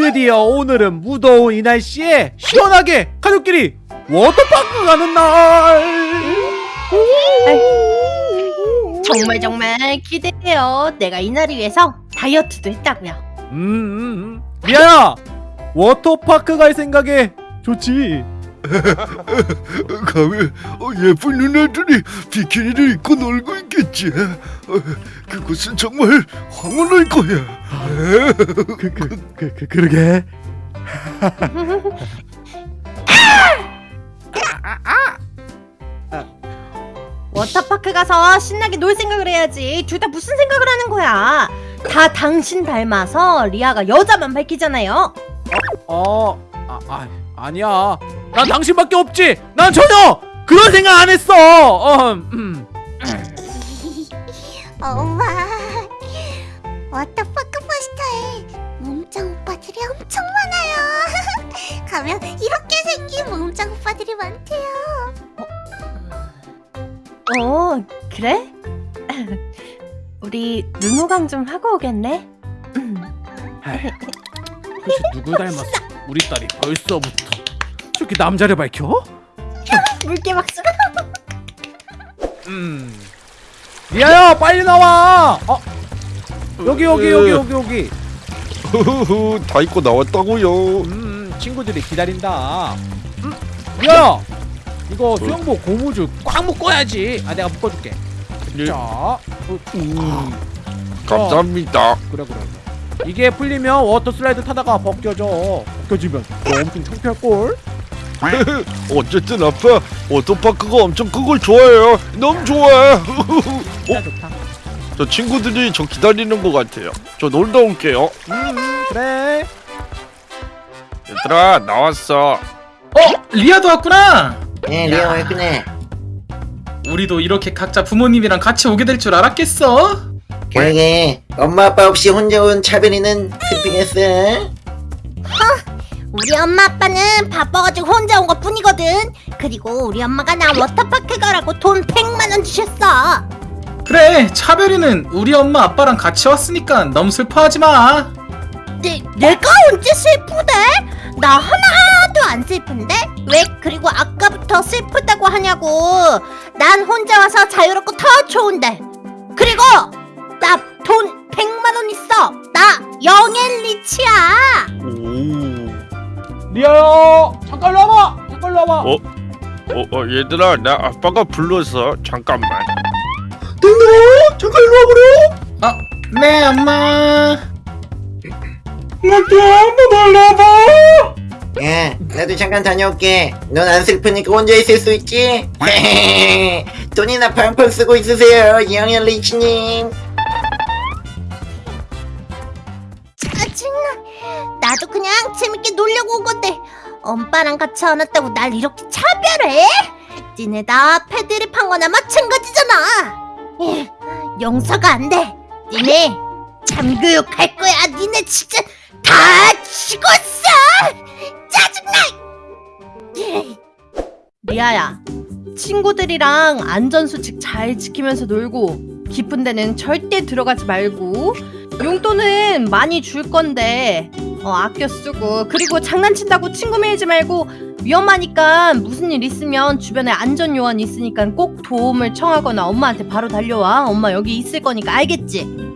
드디어 오늘은 무더운 이 날씨에 시원하게 가족끼리 워터파크 가는 날. 정말 정말 기대돼요. 내가 이 날을 위해서 다이어트도 했다고요. 음, 음, 음. 리아야, 워터파크 갈 생각에 좋지. 가면 어, 예쁜 누나들이 비키니를 입고 놀고 있 겠지. 어, 그곳은 정말 황홀할 거야. 그, 그, 그, 그, 그러게. 워터파크 가서 신나게 놀 생각을 해야지. 둘 다 무슨 생각을 하는 거야? 다 당신 닮아서 리아가 여자만 밝히잖아요. 어, 아, 아, 아니야. 난 당신밖에 없지. 난 전혀 그런 생각 안 했어. 어, 음. 엄마 워터파크 포스터에 몸짱 오빠들이 엄청 많아요 가면 이렇게 생긴 몸짱 오빠들이 많대요 어, 그래? 우리 눈호강 좀 하고 오겠네. 도대체 누굴 닮았어? 우리 딸이 벌써부터 저렇게 남자를 밝혀? 물개 박수. 음. 리아야, 빨리 나와. 어, 여기 여기 여기 여기 여기. 후후후, 다 입고 나왔다고요. 음, 친구들이 기다린다. 음, 리아야, 이거 수영복 고무줄 꽉 묶어야지. 아, 내가 묶어줄게. 예. 자, 어, 음, 감사합니다. 그래 그래. 이게 풀리면 water slide 타다가 벗겨져. 벗겨지면 너 엄청 창피할 걸. 어쨌든 아빠 워터파크가 엄청 큰걸 좋아해요. 너무 좋아해. 진짜 좋다. 저 친구들이 저 기다리는 것 같아요. 저 놀다 올게요. 음, 그래. 얘들아 나왔어. 어? 리아도 왔구나! 네, 리아 왔구나. 우리도 이렇게 각자 부모님이랑 같이 오게 될 줄 알았겠어? 그러게 엄마 아빠 없이 혼자 온 차별이는 슬프겠어. 우리 엄마 아빠는 바빠가지고 혼자 온 것 뿐이거든 그리고 우리 엄마가 나 워터파크 가라고 돈 100만원 주셨어 그래 차별이는 우리 엄마 아빠랑 같이 왔으니까 너무 슬퍼하지 마 내, 내가 언제 슬프대? 나 하나도 안 슬픈데? 왜 그리고 아까부터 슬프다고 하냐고 난 혼자 와서 자유롭고 더 좋은데 그리고 나 돈 100만원 있어 나 영앤 리치야 오. 리아야, 잠깐 와봐. 잠깐 와봐. 어? 어, 어 얘들아 나 아빠가 불렀어. 잠깐만. 잠깐 일로 와보려. 어? 네 엄마 나도 한번 올라봐. 야, 나도 잠깐 다녀올게. 넌 안 슬프니까 혼자 있을 수 있지? 돈이나 팡팡 쓰고 있으세요, 영현 리치님. 짜증나 나도 그냥 재밌게 놀려고 온 건데 엄빠랑 같이 안 왔다고 날 이렇게 차별해? 니네 다 패드립한 거나 마찬가지잖아 예, 용서가 안 돼. 니네 잠교육 할 거야. 니네 진짜 다 죽었어. 짜증나. 예. 리아야, 친구들이랑 안전수칙 잘 지키면서 놀고 깊은 데는 절대 들어가지 말고 용돈은 많이 줄 건데 어, 아껴 쓰고 그리고 장난친다고 친구 밀지 말고 위험하니까 무슨 일 있으면 주변에 안전 요원 있으니까 꼭 도움을 청하거나 엄마한테 바로 달려와 엄마 여기 있을 거니까 알겠지?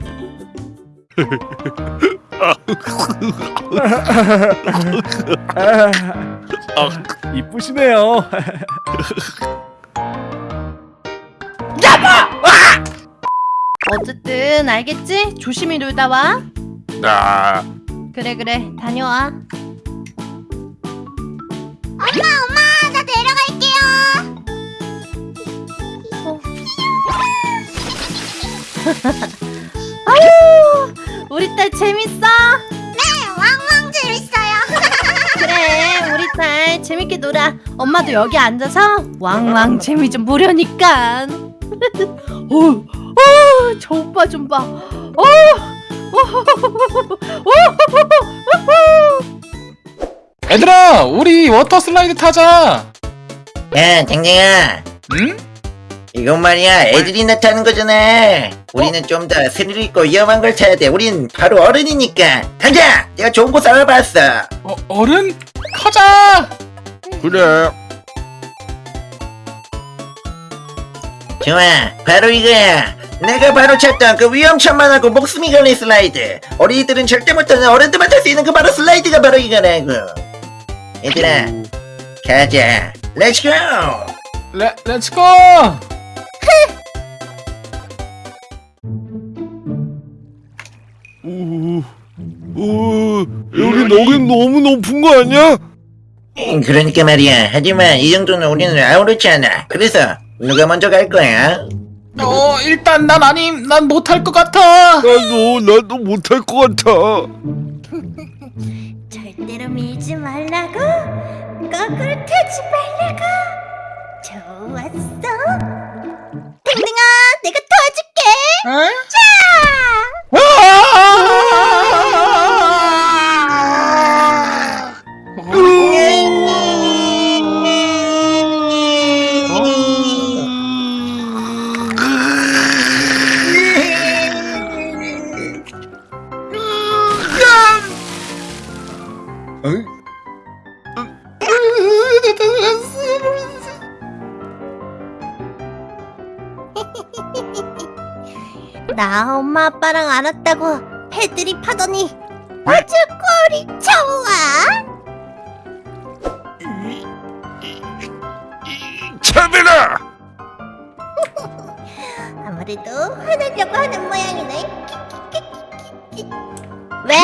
이쁘시네요. 어쨌든 알겠지? 조심히 놀다 와 나 그래 그래 다녀와 엄마 엄마 나 내려갈게요 아유 우리 딸 재밌어? 네 왕왕 재밌어요 그래 우리 딸 재밌게 놀아 엄마도 여기 앉아서 왕왕 재미 좀 보려니까 어, 어, 저 오빠 좀봐 어, 얘들아 우리 water slide 타자 야, 댕댕아. 응? 이건 말이야, 애들이 나타는 거잖아. 우리는 좀더 스릴 있고 위험한 걸 찾아야 돼. 우린 바로 어른이니까. 가자. 내가 좋은 곳 알아봤어. 어, 어른? 가자! 그래 좋아. 바로 이거야. 내가 바로 찾던 그 위험천만하고 목숨이 걸린 슬라이드. 어린이들은 절대 못하는 어른들만 탈 수 있는 그 바로 슬라이드가 바로 이거라고. 얘들아, 가자. Let's go! 레, let's go! 오, 오, 여기 너긴 너무 높은 거 아니야? 음, 그러니까 말이야. 하지만 이 정도는 우리는 아무렇지 않아. 그래서 누가 먼저 갈 거야? 어, 일단 난 아님, 난 못할 것 같아! 나도 나도 못할 것 같아 절대로 밀지 말라고. 거꾸로 타지 말라고. 좋았어. 댕댕아 내가 도와줄게. 에? 나 엄마 아빠랑 안 왔다고 패들이 파더니 아주 꼴이 좋아 차비라 아무래도 화내려고 하는 모양이네. 왜?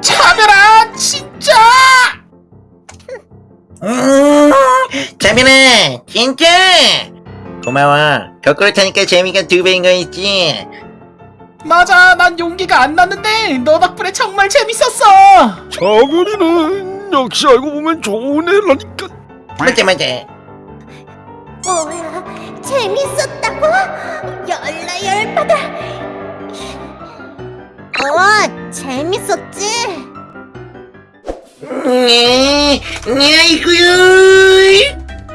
차별아, 진짜! 음, 자민아, 진짜! 고마워. 거꾸로 타니까 재미가 두 배인 거 있지? 맞아, 난 용기가 안 났는데, 너 덕분에 정말 재밌었어! 차별이는 역시 알고 보면 좋은 애라니까 맞아, 맞아. 뭐야 재밌었다고? 열나 열받아 어 재밌었지? 네, 네, 아이고요.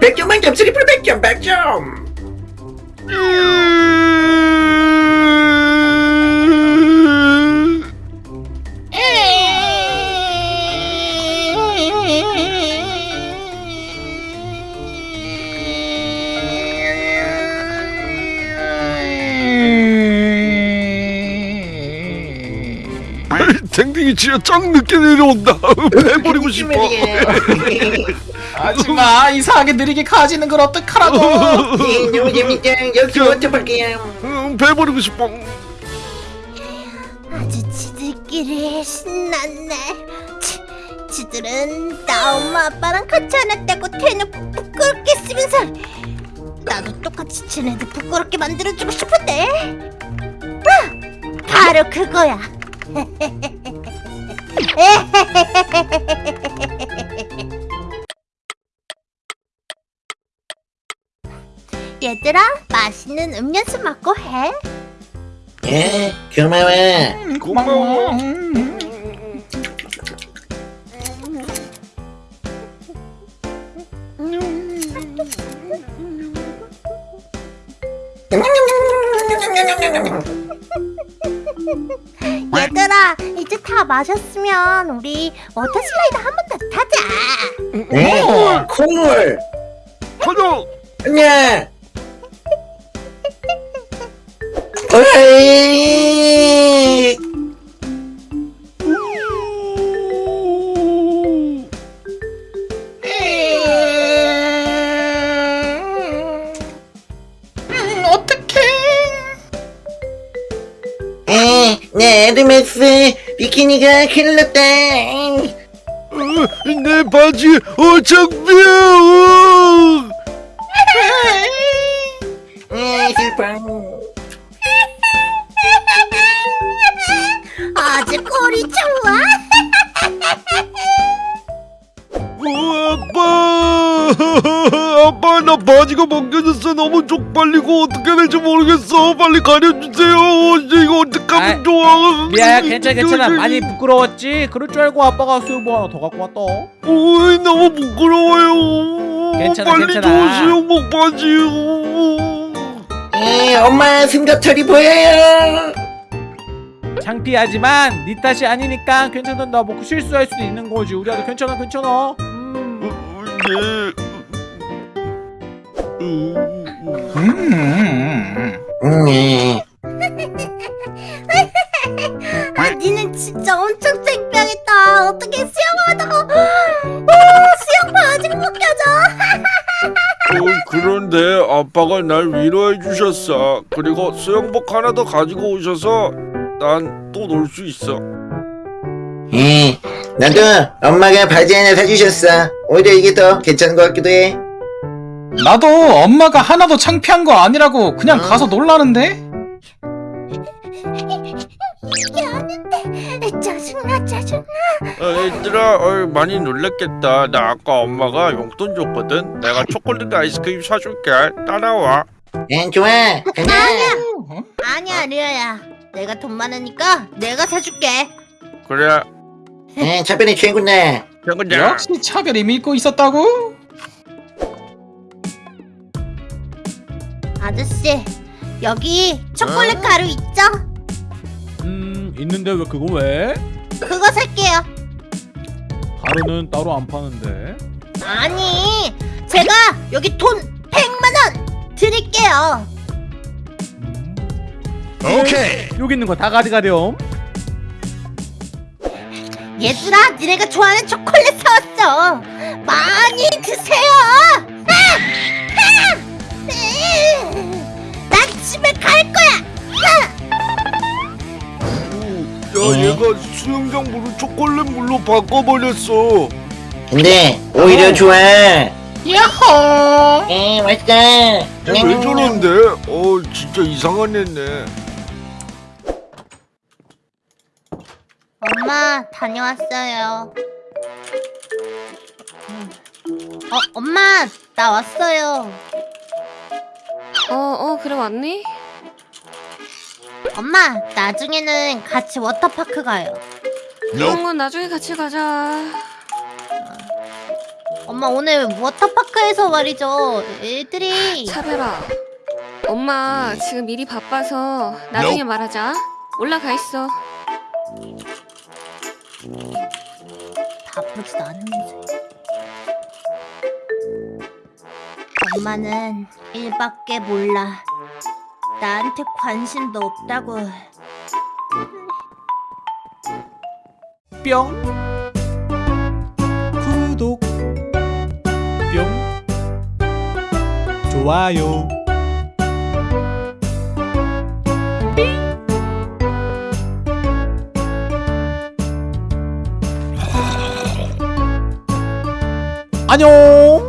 100점 만점, 트리플 100점, 100점. 댕댕이 진짜 짱 늦게 내려온다. 해버리고 싶어 하지마, 이상하게 느리게 가지는 걸 어떡하라고! 네, 너무 재밌다. 역시 워터파크야. 응, 배버리고 싶어. 아주 지들끼리 신났네. 치, 지들은 나 엄마 아빠랑 같이 안 왔다고 대놓고 부끄럽게 쓰면서 나도 똑같이 지네들 부끄럽게 만들어주고 싶은데. 아, 바로 그거야 얘들아 맛있는 음료수 먹고 해 예, 고마워. 고마워. 얘들아 이제 다 마셨으면 우리 워터 슬라이드 한 번 더 타자 네, 콧물. 가자 안 녕. 어이. 음, 어떡해! 에, 내 에르메스 비키니가 큰일 났다. 어, 내 바지 어 창피해 에, 슬퍼. 바지가 벗겨졌어 너무 쪽팔리고 어떻게 될지 모르겠어 빨리 가려주세요 이제 이거 어떡하면 아이, 좋아 미아야 괜찮아 괜찮아 많이 부끄러웠지? 그럴 줄 알고 아빠가 수영복 하나 더 갖고 왔다 어이 너무 부끄러워요 괜찮아, 빨리 괜찮아. 줘 수영복 바지요 에, 엄마 승가털이 보여요. 창피하지만 네 탓이 아니니까 괜찮아 나뭐 실수할 수도 있는 거지 우리 아들 괜찮아 괜찮아 음. 어. 음, 네. 아, 니는 진짜 엄청 창피하겠다. 어떻게 수영하다가 아, 수영 바지가 벗겨져? 어, 그런데 아빠가 날 위로해 주셨어. 그리고 수영복 하나 더 가지고 오셔서 난 또 놀 수 있어. 에, 나도 엄마가 바지 하나 사주셨어. 오히려 이게 더 괜찮은 것 같기도 해. 나도 엄마가 하나도 창피한 거 아니라고 그냥 가서 놀라는데? 이게 아닌데 짜증나 짜증나. 어, 얘들아, 어, 많이 놀랬겠다. 나 아까 엄마가 용돈 줬거든. 내가 초콜릿 아이스크림 사줄게. 따라와. 응, 좋아. 가자. 아니야 리아야. 내가 돈 많으니까 내가 사줄게. 그래. 응, 차변이 최고네. 최고냐? 역시 차별이 믿고 있었다고? 아저씨 여기 초콜릿 가루 있죠? 음 있는데 왜 그거 왜? 그거 살게요. 가루는 따로 안 파는데 아니 제가 여기 돈 100만 원 드릴게요. 음. 오케이 여기 있는 거 다 가져가렴 얘들아 니네가 좋아하는 초콜릿 사왔어. 많이 드세요. 집에 갈 거야. 오, 야, 얘가 수영장 물을 초콜릿 물로 바꿔버렸어. 근데 오히려 좋아. 야호! 에, 맛있다. 얘왜 저런데? 어, 진짜 이상한 애네. 엄마 다녀왔어요. 어 엄마 나 왔어요. 어, 어, 그래 왔니? 엄마 나중에는 같이 워터파크 가요. 그런 건 나중에 같이 가자. 엄마 오늘 워터파크에서 말이죠. 애들이 차별아. 엄마 지금 일이 바빠서 나중에 말하자. 올라가 있어. 바쁘지도 않으면서. 엄마는 일밖에 몰라. 나한테 관심도 없다고. 뿅. 구독. 뿅. 좋아요. 안녕